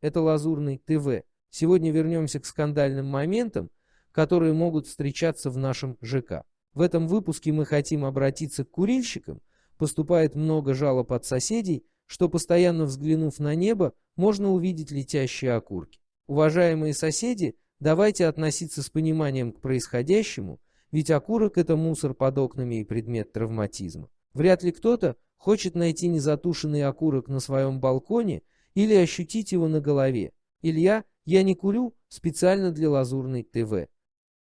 это Лазурный ТВ. Сегодня вернемся к скандальным моментам, которые могут встречаться в нашем ЖК. В этом выпуске мы хотим обратиться к курильщикам. Поступает много жалоб от соседей, что постоянно взглянув на небо, можно увидеть летящие окурки. Уважаемые соседи, давайте относиться с пониманием к происходящему, ведь окурок это мусор под окнами и предмет травматизма. Вряд ли кто-то хочет найти незатушенный окурок на своем балконе или ощутить его на голове. Илья, я не курю специально для Лазурной ТВ.